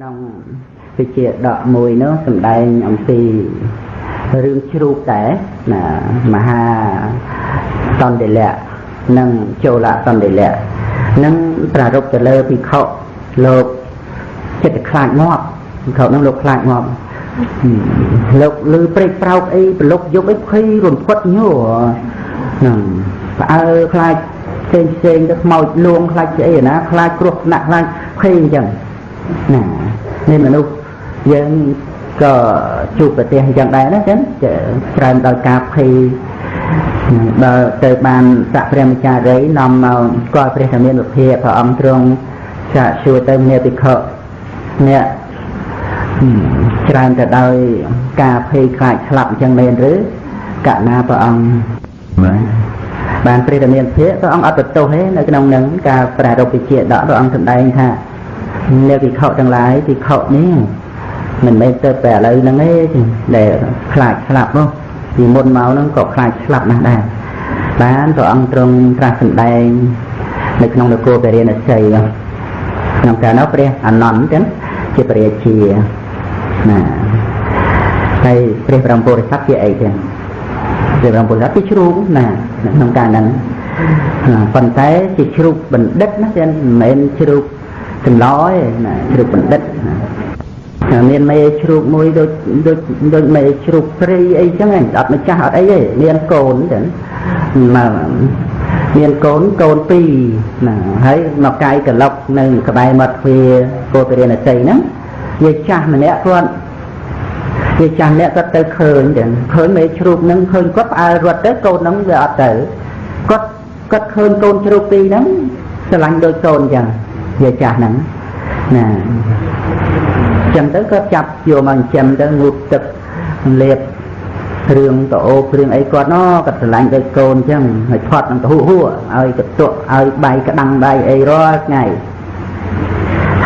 ក្នុងវិជាដកមួយនោះសម្ដែងអំពីរឿងជ្រូកដែរណាមហាសន្តិលៈនិងចូលសន្តិលៈនឹងប្រារព្ធទៅលើភិក្ខុលោកចិត្តខ្លាចងាប់ភិក្ខុនឹងលោកខ្លាចងាប់លោកលឺព្រេកប្រោកអីប្រឡុកយកអីភ័យរំភត់ញោហ្នឹងផ្អើខ្លាចផ្សេងផ្សេងទៅខ្មោចលួងខ្លាចស្អីណាខ្លាចគ្រោះថ្នាក់ខ្លាចភ័យអញ្ចឹងណា នេះមនុស្សយើងក៏ជួបប្រទេសអញ្ចឹងដែរណាចឹងច្រើនដោយការភ័យដល់ទៅបានសក្ព្រះម្ចារីនាំមកស្គាល់ព្រះធមានវិភាព្រះអង្គទ្រង់ចាក់សួរទៅមេភិក្ខុអ្នកច្រើនទៅដោយការភ័យខ្លាចស្លាប់អញ្ចឹងមែនឬកណាព្រះអង្គបាទបានព្រះធមានវិភាព្រះអង្គអត់បន្ទោសទេនៅក្នុងនឹងការប្រារព្ធវិជាដកព្រះអង្គសម្ដែងថា អ្នកវិខទាំងឡាយវិខនេះមិនមែនទៅតែឥឡូវហ្នឹងទេដែលខ្លាចស្លាប់នោះពីមុនមកហ្នឹងក៏ខ្លាចស្លាប់ណាស់ដែរបានព្រះអង្គទ្រង់ត្រាស់សម្ដែងនៅក្នុងនគរពរិណសីក្នុងកាលនោះព្រះអនន្តចឹងជាព្រះរាជាណាហើយព្រះបរមពុរិស័ទជាអីចឹងព្រះបរមពុរិស័ទជាជ្រូកណាក្នុងកាលហ្នឹងប៉ុន្តែជាជ្រូកបណ្ឌិតណាចឹងមិនមែនជ្រូក ចម្លោឯណាជ្រូកបណ្ឌិតណាមានមេជ្រូកមួយដូចដូចដូចមេជ្រូកព្រៃអីចឹងអត់ម្ចាស់អត់អីទេមានកូនចឹងមកមានកូនកូនពីរណាហើយមកកាយកលុកនៅក្បែរមាត់ទ្វារគោពរិណសីហ្នឹងវាចាស់ម្នាក់គាត់វាចាស់ម្នាក់គាត់ទៅឃើញចឹងឃើញមេជ្រូកហ្នឹងឃើញគាត់ផ្អើលរត់ទៅកូនហ្នឹងវាអត់ទៅគាត់គាត់ឃើញកូនជ្រូកពីរហ្នឹងស្រឡាញ់ដូចកូនចឹង វាចាស់ហ្នឹងណាចឹងទៅគាត់ចាប់យកមកចិញ្ចឹមទៅងូតទឹកលេបគ្រឿងតអូគ្រឿងអីគាត់ណគាត់ស្រឡាញ់ដូចកូនចឹងហើយផត់នឹងទៅហួហួឲ្យកតុឲ្យបាយក្តាំងបាយអីរាល់ថ្ងៃ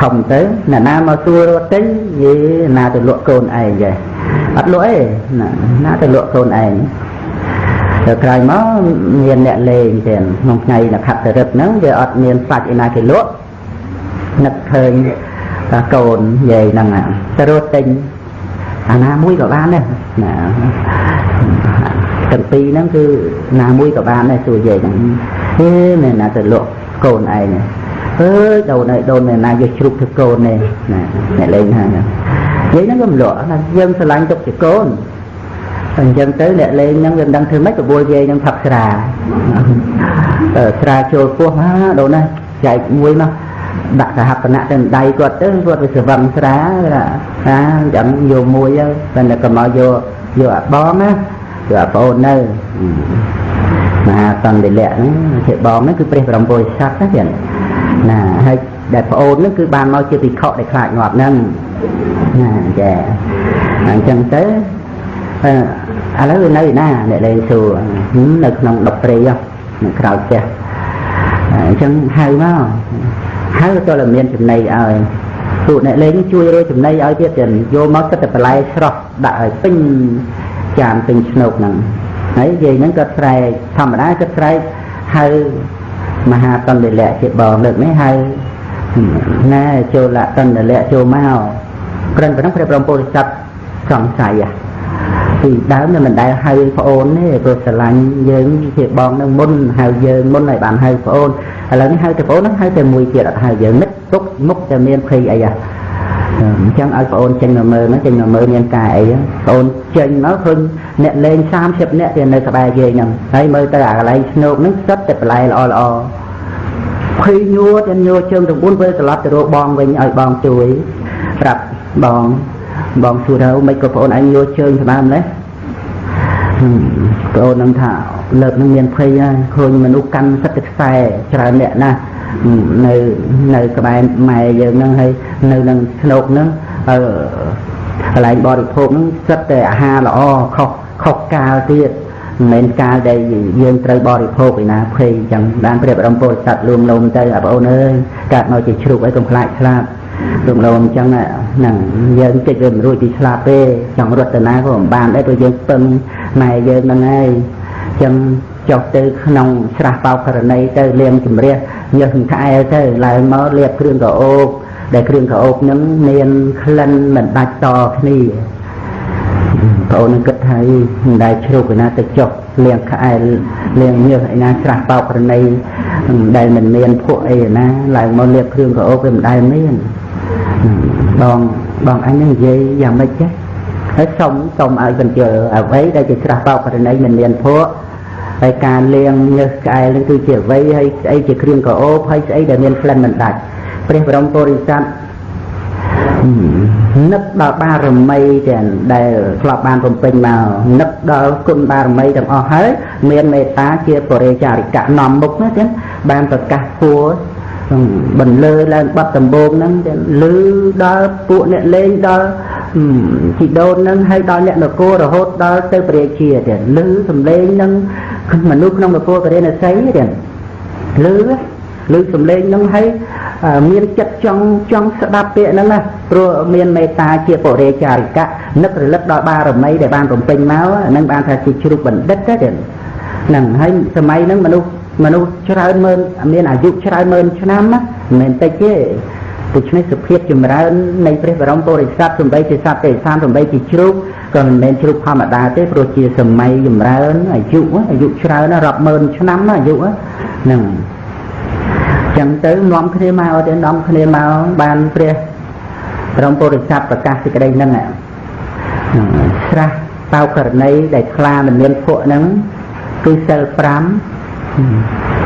ធំទៅអ្នកណាមកសួររត់ទិញយេណាទៅលក់កូនឯងចេះអត់លក់ទេណាទៅលក់កូនឯងទៅក្រោយមកមានអ្នកលេងទៀតក្នុងថ្ងៃនខត្តរិទ្ធហ្នឹងវាអត់មានសាច់ឯណាគេលក់ នឹកឃើញកូនយាយហ្នឹងទៅរត់ទិញអាណាមួយក៏បានដែរណាទាំងពីរហ្នឹងគឺណាមួយក៏បានដែរសួរយាយហ្នឹងហេមែនណាទៅលក់កូនឯងអើយដូនអើយដូនមែនណាយកជ្រូកធ្វើកូននេះណាអ្នកលេងហ្នឹងយាយហ្នឹងក៏មិនលក់ណាយើងស្រឡាញ់ទុកជាកូនអញ្ចឹងទៅអ្នកលេងហ្នឹងវាមិនដឹងធ្វើម៉េចបបួលយាយហ្នឹងផឹកស្រាស្រាចូលពោះណាដូនណាចែកមួយមក ដាក់សហបណៈទៅដៃគាត់ទៅគាត់វាស្វឹងស្រាណាអញ្ចឹងយកមួយទៅតែក៏មកយកយកអាបងណាយកអាប្អូននៅមហាសន្តិលៈហ្នឹងជាបងហ្នឹងគឺព្រះបរមពុរិស័ទណាទៀតណាហើយដែលប្អូនហ្នឹងគឺបានមកជាភិក្ខុដែលខ្លាចងាប់ហ្នឹងណាចាអញ្ចឹងទៅឥឡូវនៅណាអ្នកលេងសួរនៅក្នុងដុកព្រៃនៅក្រៅផ្ទះអញ្ចឹងហៅមក ហើយក៏តែមានចំណីឲ្យពួកអ្នកលេងជួយរកចំណីឲ្យទៀតទៀតយកមកគិតតែបន្លែស្រស់ដាក់ឲ្យពេញចានពេញឆ្នោកហ្នឹងហើយយាយហ្នឹងក៏ស្រែកធម្មតាក៏ស្រែកហៅមហាតន្តិលៈជាបងលើកនេះហៅណែចូលតន្តិលៈចូលមកក្រិនប៉ុណ្ណឹងព្រះបរមពុរិស័ទសង្ស័យពីដើមនឹងមិនដែលហៅប្អូនទេព្រោះស្រឡាញ់យើងជាបងនឹងមុនហៅយើងមុនឲ្យបានហៅប្អូន ឥឡូវនេះហៅតែប្អូនហ្នឹងហៅតែមួយទៀតអត់ហៅយើងនឹកទុកមុខតែមានភ័យអីហ่ะអញ្ចឹងឲ្យប្អូនចេញមកមើលណាចេញមកមើលមានការអីប្អូនចេញមកឃើញអ្នកលេង30នាក់ទៀតនៅក្បែរយើងហ្នឹងហើយមើលទៅអាកន្លែងស្នូកហ្នឹងសិតតែបន្លែល្អល្អភ័យញួរតែញួរជើងទាំង4ពេលត្រឡប់ទៅរកបងវិញឲ្យបងជួយប្រាប់បងបងសួរថាមិនក៏ប្អូនឯងញួរជើងស្មានម្លេះ ប្អូននឹងថាលើកនឹងមានភ័យហើយឃើញមនុស្សកាន់សិតខ្សែច្រើនអ្នកណាស់នៅនៅក្បែរម៉ែយើងហ្នឹងហើយនៅនឹងស្នោកហ្នឹងអឺកន្លែងបរិភោគហ្នឹងសិតតែអាហារល្អខុសខុសកាលទៀតមិនមែនកាលដែលយើងត្រូវបរិភោគឯណាភ័យអញ្ចឹងបានព្រះបរមពុទ្ធសត្វលួងលោមទៅបងប្អូនអើយកើតមកជាជ្រូកអីកុំខ្លាចស្លាប់ លួងលោមអញ្ចឹងហ្នឹងយើងជិតវាមិនរួចពីស្លាប់ទេចង់រត់ទៅណាក៏មិនបានដែរព្រោះយើងពឹងម៉ែយើងហ្នឹងហើយចឹងចុះទៅក្នុងស្រះបោករណីទៅលាមជំរះញើសក្អែលទៅឡើងមកលាបគ្រឿងកោអូបដែលគ្រឿងក្រអូបហ្នឹងមានក្លិនមិនដាច់តគ្នាបងអូននឹងគិតថាមិនដែលជ្រុកឯណាទៅចុះលៀងក្អែលលៀងញើសឯណាច្រាស់បោកប្រណីដែលមិនមានភក់អីឯណាឡើងមកលៀបគ្រឿងក្រអូបវាមិនដែលមាន បងបងអញនឹងនិយាយយ៉ាងម៉េចចេះហើយសុំសុំឲ្យបញ្ជើអ្វីដែលជាច្រាស់បោកប្រណីមិនមានភក់ហើយការលៀងញើសក្អែលនឹងគឺជាអ្វីហើយស្អីជាគ្រឿងក្រអូបហើយស្អីដែលមានក្លិនមិនដាច់ព្រះបរមពុរិស័ទនឹកដល់បារមីទាំងដែលធ្លាប់បានបំពេញមកនឹកដល់គុណបារមីទាំងអស់ហើយមានមេត្តាជាបរិចារិកៈនាំមុខណាចឹងបានប្រកាសពួរ បន្លឺឡើងបាត់ដំបងហ្នឹងលឺដល់ពួកអ្នកលេងដល់ជីដូនហ្នឹងហើយដល់អ្នកនគររហូតដល់ទៅព្រះជាទៀតលឺសំឡេងហ្នឹងមនុស្សក្នុងនគរពរិណស័យទៀតលឺលឺសំឡេងហ្នឹងហើយមានចិត្តចង់ចង់ស្ដាប់ពាក្យហ្នឹងណាព្រោះមានមេត្តាជាបរិចារិកៈនឹករលឹកដល់បារមីដែលបានបំពេញមកហ្នឹងបានថាជាជ្រុកបណ្ឌិតទេហ្នឹងហើយសម័យហ្នឹងមនុស្ស មនុស្សច្រើនម៉ឺនមានអាយុច្រើនម៉ឺនឆ្នាំណាមិនមែនតិចទេដូច្នេះសុភាពចម្រើននៃព្រះបរមពុរិស័ទសំបីជាសត្វទេសានសំបីជាជ្រូកក៏មិនមែនជ្រូកធម្មតាទេព្រោះជាសម័យចម្រើនអាយុអាយុច្រើនរាប់ម៉ឺនឆ្នាំណាអាយុហ្នឹងចឹងទៅនាំគ្នាមកទៅនាំគ្នាមកបានព្រះបរមពុរិស័ទប្រកាសសេចក្តីហ្នឹងស្រះតៅករណីដែលខ្លាមិនមានភក់ហ្នឹងគឺសិល5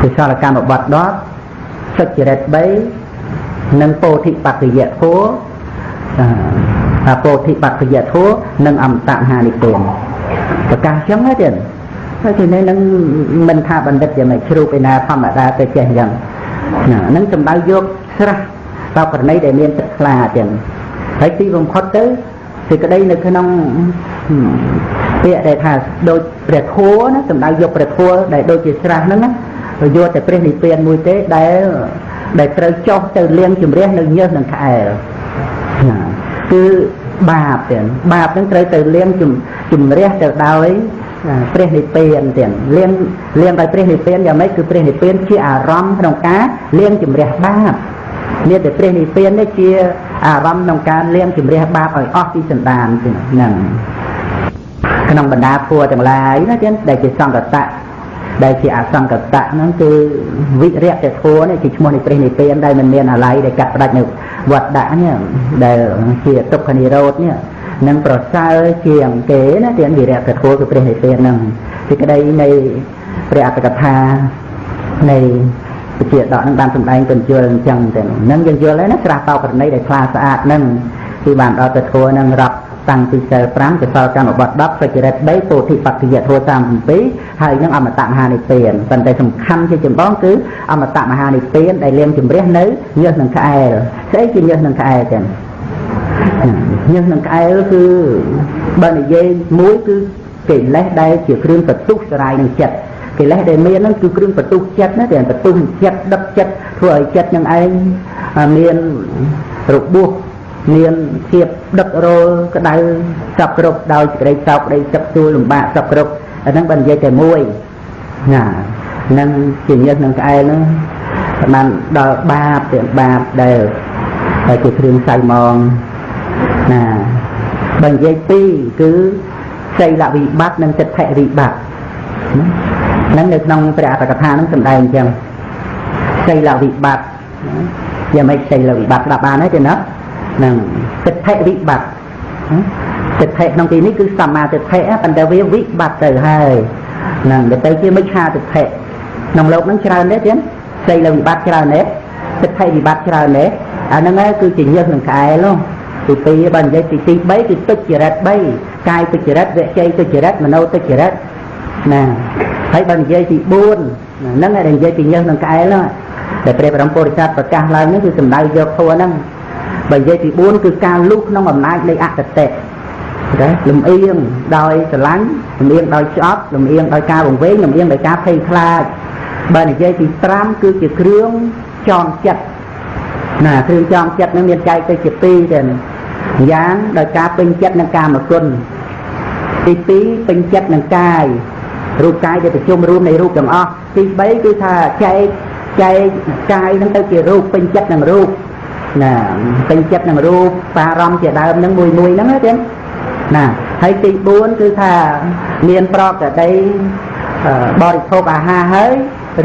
គឺសលកម្មបត្តិ10សុចរិត3និងពោធិបត្តិយធัวអាពោធិបត្តិយធัวនិងអមតមហានិព្វានប្រកាសចឹងទេហើយទីនេះនឹងមិនថាបណ្ឌិតយ៉ាងម៉េចជ្រូកឯណាធម្មតាទៅចេះយ៉ាងណាហ្នឹងសំដៅយកស្រះតបករណីដែលមានទឹកខ្លាទាំងហើយទីបំផុតទៅ សេចក្តីនៅក្នុងពាក្យដែលថាដូចព្រះធัวណាសំដៅយកព្រះធัวដែលដូចជាស្រះហ្នឹងណាយកតែព្រះនិព្វានមួយទេដែលដែលត្រូវចុះទៅលៀងជំរះនៅញើសនឹងក្អែលណាគឺបាបទាំងបាបហ្នឹងត្រូវទៅលៀងជំរះទៅដោយព្រះនិព្វានទៀតលៀងលៀងដោយព្រះនិព្វានយ៉ាងម៉េចគឺព្រះនិព្វានជាអារម្មណ៍ក្នុងការលៀងជំរះបាបមានតែព្រះនិព្វាននេះជា អារម្មណ៍ក្នុងការលៀងជំរះបាបឲ្យអស់ពីសន្តានហ្នឹងក្នុងបណ្ដាភួទាំងឡាយណាទៀតដែលជាសង្កតៈដែលជាអសង្កតៈហ្នឹងគឺវិរិយៈធัวនេះជាឈ្មោះនៃព្រះនិព្វានដែលមិនមានអាល័យដែលកាត់ផ្ដាច់នៅវត្តដាក់នេះដែលជាទុក្ខនិរោធនេះនឹងប្រសើរជាងគេណាទៀតវិរិយៈធัวគឺព្រះនិព្វានហ្នឹងទីក្តីនៃព្រះអត្តកថានៃ ពជាដកនឹងបានសម្ដែងបញ្ជលអញ្ចឹងទៅនឹងយើងយល់ហើយណាស្រះតោករណីដែលខ្លាស្អាតហ្នឹងគឺបានដល់ទៅធัวនឹងរាប់តាំងពីសិល5ទៅដល់កម្មបត្តិ10សុចរិត3ពោធិបត្តិយធัว37ហើយនឹងអមតៈមហានិព្វានប៉ុន្តែសំខាន់ជាចម្បងគឺអមតៈមហានិព្វានដែលលៀងជំរះនៅញើសនឹងក្អែលស្អីជាញើសនឹងក្អែលចឹងញើសនឹងក្អែលគឺបើនិយាយមួយគឺកិលេសដែលជាគ្រឿងបន្ទុះសរាយនឹងចិត្ត កិលេសដែលមានហ្នឹងគឺគ្រឿងបន្ទុះចិត្តណាតែបន្ទុះចិត្តដឹកចិត្តធ្វើឲ្យចិត្តនឹងឯងមានរបួសមានភាពដឹករលក្តៅសពគ្រប់ដោយសេចក្តីសោកក្តីទឹកទូលលំបាកសពគ្រប់អាហ្នឹងបើនិយាយតែមួយណានឹងជាញើសនឹងក្អែលហ្នឹងបានដល់បាបទាំងបាបដែលតែជាគ្រឿងសៅមងណាបើនិយាយពីរគឺសីលវិបត្តិនិងចិត្តវិបត្តិ ហ្នឹងនៅក្នុងព្រះអត្តកថាហ្នឹងសំដែងអញ្ចឹងសីលវិបត្តិយ៉ាងម៉េចសីលវិបត្តិស្ដាប់បានទេទេណាហ្នឹងចិត្តវិបត្តិចិត្តក្នុងទីនេះគឺសមាទិដ្ឋិប៉ុន្តែវាវិបត្តិទៅហើយហ្នឹងទៅទៅជាមិច្ឆាទិដ្ឋិក្នុងលោកហ្នឹងច្រើនទេទៀតសីលវិបត្តិច្រើនទេចិត្តវិបត្តិច្រើនទេអាហ្នឹងហើយគឺជាញើសនឹងក្អែលនោះទី2បើនិយាយទីទី3គឺទុច្ចរិត3កាយទុច្ចរិតវិជ័យទុច្ចរិតមโนទុច្ចរិតណា ហើយបើនិយាយទី4ហ្នឹងឯងនិយាយពីញើសនឹងក្អែលនោះដែលព្រះបរមពុរិស័ទប្រកាសឡើងនេះគឺសំដៅយកធัวហ្នឹងបើនិយាយទី4គឺការលុះក្នុងអំណាចនៃអកតេណាលំអៀងដោយស្រឡាញ់លំអៀងដោយឆ្អប់លំអៀងដោយការវង្វេងលំអៀងដោយការភ័យខ្លាចបើនិយាយទី5គឺជាគ្រឿងចងចិត្តណាគ្រឿងចងចិត្តនឹងមានចែកទៅជា2ទៅយ៉ាងដោយការពេញចិត្តនឹងកាមគុណទី2ពេញចិត្តនឹងកាយ រូបកាយដែលប្រជុំរួមនៃរូបទាំងអស់ទី3គឺថាចែកចែកកាយនឹងទៅជារូបពេញចិត្តនឹងរូបណាពេញចិត្តនឹងរូបបារម្ភជាដើមហ្នឹងមួយមួយហ្នឹងណាទៀតណាហើយទី4គឺថាមានប្រកដីបរិភោគអាហារហើយ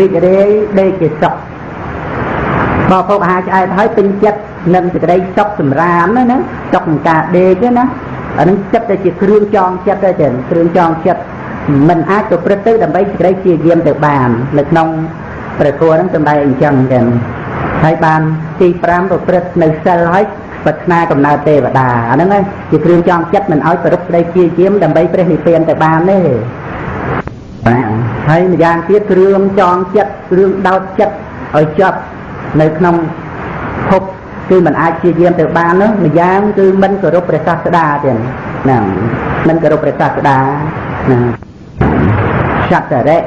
រីករាយដេកជាសុខបរិភោគអាហារឆ្អែតហើយពេញចិត្តនឹងសេចក្តីសុខសម្រាមណាសុខក្នុងការដេកណាអានឹងចិត្តតែជាគ្រឿងចងចិត្តទេគ្រឿងចងចិត្ត មិនអាចប្រព្រឹត្តទៅដើម្បីសេចក្តីព្យាយាមទៅបាននៅក្នុងព្រះធម៌ហ្នឹងសម្ដែងអញ្ចឹងចឹងហើយបានទី5ប្រព្រឹត្តនៅសិលហើយប្រាថ្នាកំណើតទេវតាអាហ្នឹងជាគ្រឿងចងចិត្តមិនឲ្យប្រព្រឹត្តស្ដីព្យាយាមដើម្បីព្រះនិព្វានទៅបានទេហើយម្យ៉ាងទៀតគ្រឿងចងចិត្តគ្រឿងដោតចិត្តឲ្យចប់នៅក្នុងភពគឺមិនអាចព្យាយាមទៅបាននោះម្យ៉ាងគឺមិនគោរពព្រះសាស្តាទៀតហ្នឹងមិនគោរពព្រះសាស្តាណា សត្វរៈ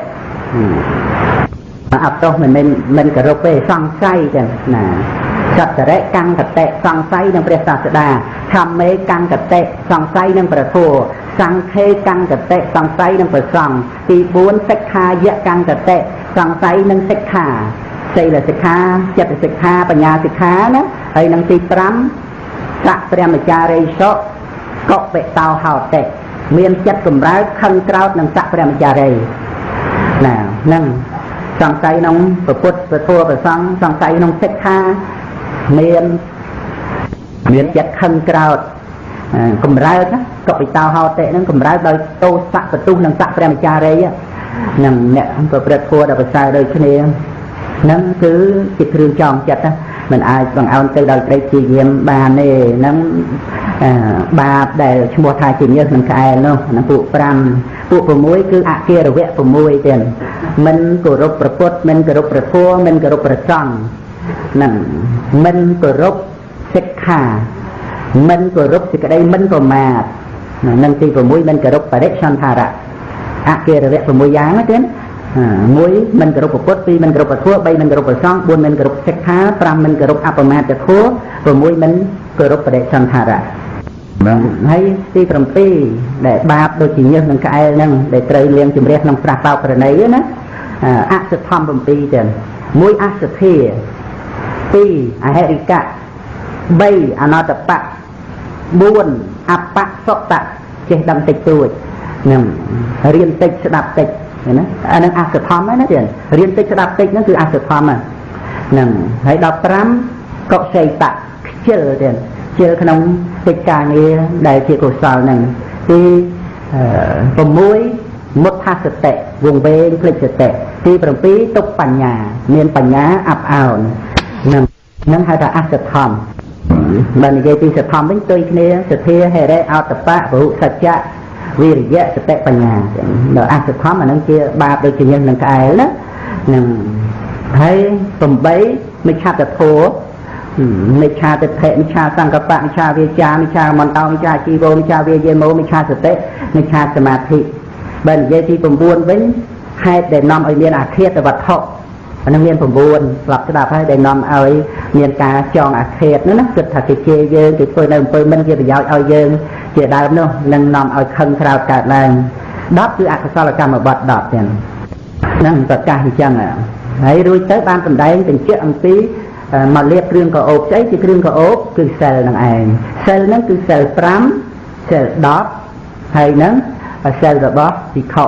អត់ទោសមិនមែនមិនគោរពទេសង្ស័យចឹងណាសត្តរិកੰកតេសង្ស័យនឹងព្រះសាស្តាខម្មេកੰកតេសង្ស័យនឹងព្រះធម៌សង្ឃេកੰកតេសង្ស័យនឹងព្រះសង្ឃទី4សិក្ខាយៈកੰកតេសង្ស័យនឹងសិក្ខាសីលសិក្ខាចិត្តសិក្ខាបញ្ញាសិក្ខាណាហើយនឹងទី5សៈព្រះមចារីសកកបិតោហោតេ មានចិត្តកម្រើកខឹងក្រោតនឹងសៈព្រះមចារីណានឹងសង្ស័យក្នុងពុទ្ធពធប្រសង្ឃសង្ស័យក្នុងសិក្ខាមានមានចិត្តខឹងក្រោតកម្រើកកបិតោហោតិហ្នឹងកម្រើកដោយតោសៈបទុះនិងសៈព្រះមចារីហ្នឹងអ្នកប្រព្រឹត្តធម៌ដល់ប្រសើរដូចគ្នាហ្នឹងគឺជាគ្រឿងចងចិត្តណា មិនអាចបង្អោនទៅដល់ព្រៃជាយាមបានទេហ្នឹងបាបដែលឈ្មោះថាជាញើសនឹងក្អែលនោះហ្នឹងពួក5ពួក6គឺអគារវៈ6ទៀតមិនគោរពប្រពុតមិនគោរពព្រះធម៌មិនគោរពព្រះសង្ឃហ្នឹងមិនគោរពសិក្ខាមិនគោរពសេចក្តីមិនប្រមាទនឹងទី6មិនគោរពបរិសន្ធារៈអគារវៈ6យ៉ាងណាទៀត មួយមិនគោរពពុទ្ធពីរមិនគោរពពធ3មិនគោរពប្រសង4មិនគោរពសិក្ខា5មិនគោរពអបមាទធัว6មិនគោរពបដិសន្ធារៈបាទហើយទី7ដែលបាបដូចជាញើសនឹងក្អែលហ្នឹងដែលត្រូវលៀងជំរះក្នុងស្រះបោកប្រណីណាអសធម្ម7ទៀតមួយអសធា2អហិរិកៈ3អនតបៈ4អបសុតៈចេះដឹងតិចតួចនឹងរៀនតិចស្ដាប់តិច ណាអានឹងអសធម្មណាទៀតរៀនតិចស្ដាប់តិចហ្នឹងគឺអសធម្មហ្នឹងហើយ15កុសេតៈខ្ជិលទៀតខ្ជិលក្នុងកិច្ចការងារដែលជាកុសលហ្នឹងទី6មុដ្ឋសតិវងវែងភ្លេចសតិទី7ទុកបញ្ញា មានបញ្ញាអាប់អោនហ្នឹងហ្នឹងហៅថាអសធម្មបើនិយាយពីសធម្មវិញទុយគ្នាសធាហេរេអតបៈពហុសច្ចៈ វិរិយៈសតិបញ្ញាដល់អសធម្មអានឹងជាបាបដូចជាញឹងនឹងក្អែលណានឹងហើយ8មិឆាតធោមិឆាទិដ្ឋិមិឆាសង្កបៈមិឆាវាចាមិឆាមន្តោមិឆាជីវោមិឆាវាយេមោមិឆាសតិមិឆាសមាធិបើនិយាយទី9វិញហេតុដែលនាំឲ្យមានអាឃាតវត្ថុអានឹងមាន9ស្លាប់ស្ដាប់ហើយដែលនាំឲ្យមានការចងអាឃាតនោះណាគិតថាគេជេរយើងគេធ្វើនៅអំពើមិនជាប្រយោជន៍ឲ្យយើង ជាដើមនោះនឹងនាំឲ្យខឹងក្រោតកើតឡើង10គឺអកុសលកម្មបត្តិ10ទាំងហ្នឹងប្រកាសអញ្ចឹងហើយរួចទៅបានសម្ដែងបញ្ជាក់អំពីមកលៀបគ្រឿងកោបស្អីជាគ្រឿងកោបគឺសិលនឹងឯងសិលហ្នឹងគឺសិល5សិល10ហើយហ្នឹងសិលរបស់ពិខុ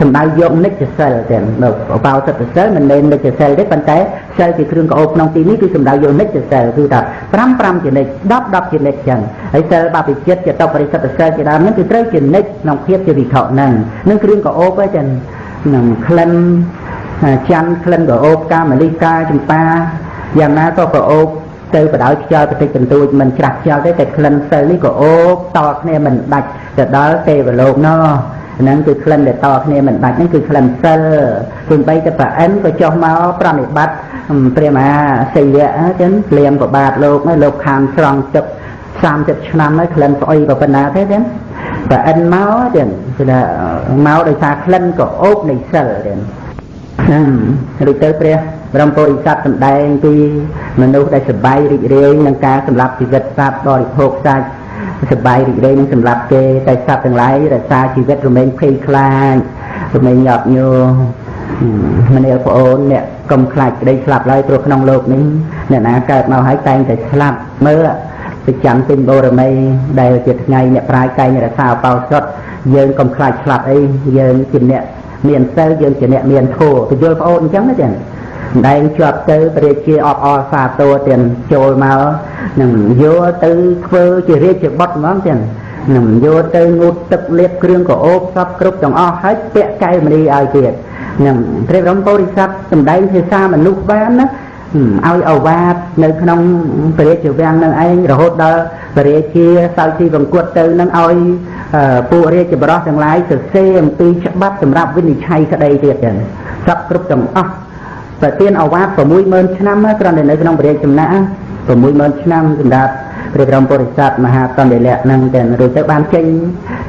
សំដៅយកនិច្ចសិលទេនៅបោសិទ្ធសិលមិនមែននិច្ចសិលទេប៉ុន្តែសិលជាគ្រឿងកោបក្នុងទីនេះគឺសំដៅយកនិច្ចសិលគឺថា5 5ជានិច្ច10 10ជានិច្ចចឹងហើយសិលបាពិចិត្តជាតបរិសិទ្ធសិលជាដើមហ្នឹងគឺត្រូវជានិច្ចក្នុងភាពជាវិខហ្នឹងនឹងគ្រឿងកោបទេចឹងនឹងក្លិនច័ន្ទក្លិនកោបកាមលិកាចម្ប៉ាយ៉ាងណាក៏កោបទៅបដោយខ្យល់បន្តិចបន្តួចមិនច្រាស់ខ្យល់ទេតែក្លិនសិលនេះក៏អូបតគ្នាមិនដាច់ទៅដល់ទេវលោកណោះ ហ្នឹងគឺក្លិនដែលតគ្នាមិនដាច់ហ្នឹងគឺក្លិនសិលទោះបីតែប្រអិនក៏ចុះមកប្រណិប័តព្រះមហាសីយៈចឹងព្រាមក៏បាទលោកលោកខានស្រង់ទឹក30ឆ្នាំហើយក្លិនស្អុយក៏ប៉ុណ្ណាទេចឹងប្រអិនមកចឹងគឺថាមកដោយសារក្លិនក៏អូបនៃសិលចឹងឬទៅព្រះបរមពុរិស័ទសម្ដែងពីមនុស្សដែលសប្បាយរីករាយនឹងការសម្លាប់ជីវិតសត្វបរិភោគសាច់ សប្បាយរីករាយនឹងសម្លាប់គេតែសត្វទាំងឡាយរក្សាជីវិតរមែងភ័យខ្លាចរមែងញាប់ញោមនាលប្អូនអ្នកកុំខ្លាចក្តីស្លាប់ឡើយព្រោះក្នុងលោកនេះអ្នកណាកើតមកហើយតែងតែស្លាប់មើលប្រចាំទិញបូរមីដែលជាថ្ងៃអ្នកប្រាជ្ញតែងរក្សាអបោសុតយើងកុំខ្លាចស្លាប់អីយើងជាអ្នកមានសិលយើងជាអ្នកមានធម៌ទៅយល់ប្អូនអញ្ចឹងណាចឹង ដែងជាប់ទៅព្រះជាអបអរសាទរទាំងចូលមកនឹងយកទៅធ្វើជារាជបុត្រហ្មងចឹងនឹងយកទៅងូតទឹកលាបគ្រឿងកោបសពគ្រប់ទាំងអស់ហើយពាក់កែវមនីឲ្យទៀតនឹងព្រះបរមពុរិស័ទសម្ដែងភាសាមនុស្សបានណាឲ្យអវាទនៅក្នុងព្រះរាជវាំងនឹងឯងរហូតដល់ព្រះរាជាសោយទីបង្គត់ទៅនឹងឲ្យពួករាជបរោះទាំងឡាយសរសេរអំពីច្បាប់សម្រាប់វិនិច្ឆ័យក្តីទៀតចឹងសពគ្រប់ទាំងអស់ ប្រទានអវាទ60000ឆ្នាំគ្រាន់តែនៅក្នុងព្រះរាជចំណាក់60000ឆ្នាំសម្រាប់ព្រះបរមពុរិស័ទមហាតន្តិលក្ខនឹងទាំងរួចទៅបានចេញ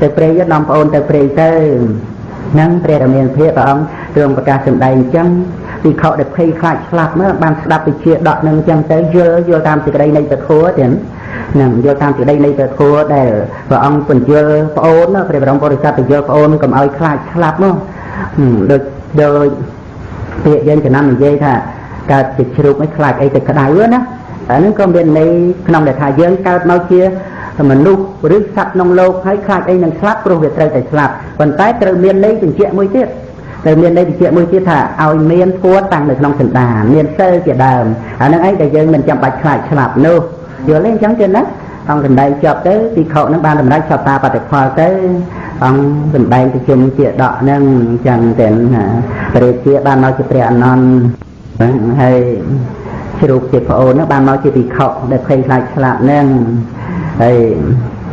ទៅព្រៃនាំប្អូនទៅព្រៃទៅនឹងព្រះរាមាភិព្រះអង្គទ្រង់ប្រកាសសម្ដែងអញ្ចឹងពីខដែលភ័យខ្លាចស្លាប់មកបានស្ដាប់វិជាដកនឹងអញ្ចឹងទៅយល់យល់តាមសេចក្តីនៃពធัวទៀតនឹងយល់តាមសេចក្តីនៃពធัวដែលព្រះអង្គបញ្យល់ប្អូនណាព្រះបរមពុរិស័ទបញ្យល់ប្អូនកុំឲ្យខ្លាចស្លាប់មកដូចដូច ពាក្យយើងចំណាំនិយាយថាកើតជាជ្រូកមិនខ្លាចអីទៅក្តៅណាអានឹងក៏មានន័យក្នុងដែលថាយើងកើតមកជាមនុស្សឬសត្វក្នុងលោកហើយខ្លាចអីនឹងស្លាប់ព្រោះវាត្រូវតែស្លាប់ប៉ុន្តែត្រូវមានន័យបញ្ជាក់មួយទៀតត្រូវមានន័យបញ្ជាក់មួយទៀតថាឲ្យមានធัวតាំងនៅក្នុងសន្តានមានសិលជាដើមអានឹងអីដែលយើងមិនចាំបាច់ខ្លាចស្លាប់នោះយល់ទេអញ្ចឹងទេណាអង្គសម្ដែងចប់ទៅទីខោនឹងបានតម្រៃចប់តាបតិផលទៅ អង្គសម្ដែងទៅជុំជាដកនឹងអញ្ចឹងទៅព្រះរាជាបានមកជាព្រះអនន្តហើយជ្រូកជាប្អូនបានមកជាពិខុដែលភ័យខ្លាចឆ្លាក់នឹងហើយ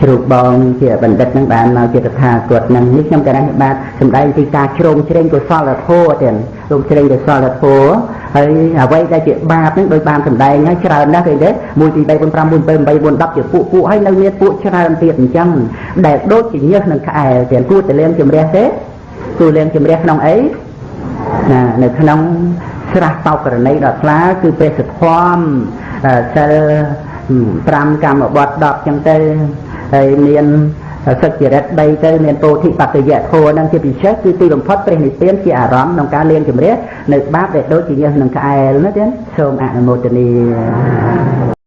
ជ្រូកបងជាបណ្ឌិតនឹងបានមកជាតថាគតនឹងនេះខ្ញុំក៏បានបាទសម្ដែងពីការជ្រោមជ្រែងកុសលធម៌ទៀតជ្រោមជ្រែងកុសលធម៌ ហើយអ្វីដែលជាបាបនឹងដោយបានសម្ដែងហើយច្រើនណាស់ឃើញទេ1 2 3 4 5 6 7 8 9 10ជាពួកពួកហើយនៅមានពួកច្រើនទៀតអញ្ចឹងដែលដូចជាញើសនឹងក្អែលទៀតគួរតែលៀងជំរះទេគួរលៀងជំរះក្នុងអីណានៅក្នុងស្រះបោកករណីដ៏ខ្លាគឺពេលសធមសិល5កម្មបត្តិ10ចឹងទៅហើយមាន សុចរិត3ទៅមានពោធិបត្តិយៈធម៌នឹងជាពិសេសគឺទីបំផុតព្រះនិព្វានជាអារម្មណ៍ក្នុងការលៀងជំរះនៅបាបដែលដូចជាញើសនឹងក្អែលណាទៀតសូមអនុមោទនា